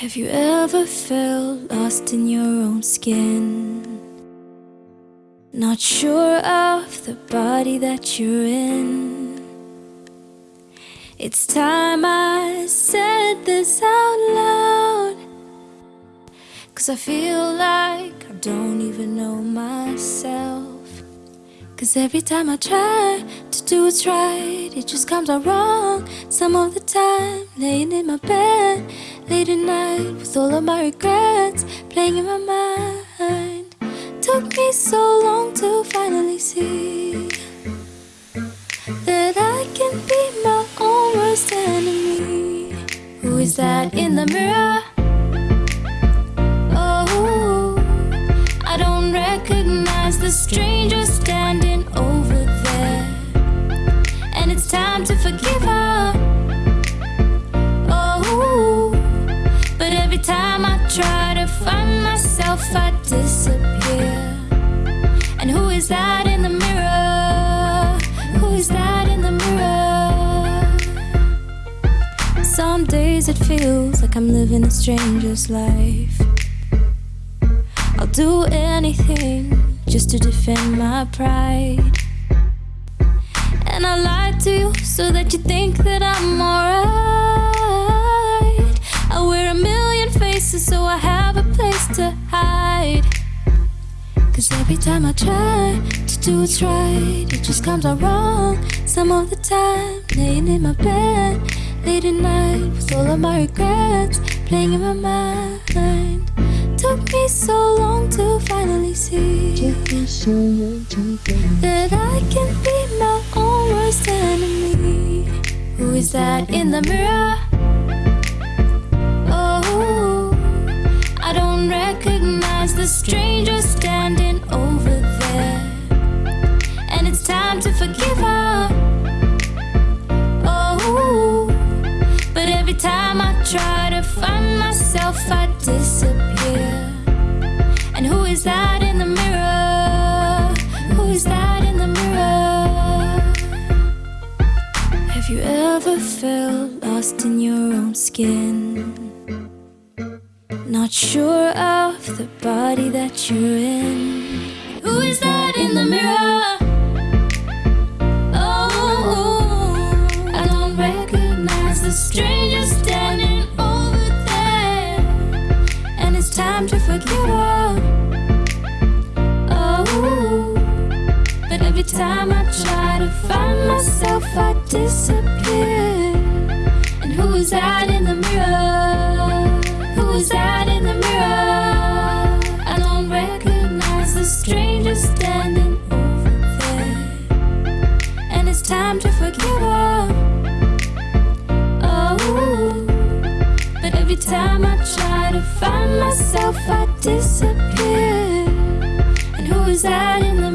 Have you ever felt lost in your own skin? Not sure of the body that you're in. It's time I said this out loud. Cause I feel like I don't even know myself. Cause every time I try to do what's right, it just comes out wrong. Some of the time, laying in my bed, late at night, with all of my regrets playing in my mind. Took me so long to finally see that I can be my own worst enemy. Who is that in the mirror? Oh, I don't recognize the stranger disappear. And who is that in the mirror? Who is that in the mirror? Some days it feels like I'm living a stranger's life. I'll do anything just to defend my pride. And I lie to you so that you think that I'm alright. I wear a million faces so I have a place to hide. Cause every time I try to do what's right, it just comes out wrong. Some of the time, laying in my bed, late at night, with all of my regrets playing in my mind. Took me so long to finally see that I can be my own worst enemy. Who is that in the mirror? Oh, I don't recognize the stranger standing forgive her. Oh, but every time I try to find myself, I disappear. And who is that in the mirror? Who is that in the mirror? Have you ever felt lost in your own skin? Not sure of the body that you're in. Recognize the stranger standing over there. And it's time to forgive her. Oh, but every time I try to find myself, I disappear. And who is that in the mirror? Who is that in the mirror? I don't recognize the stranger standing over there. And it's time to forgive her. Time I try to find myself, I disappear. And who is that in the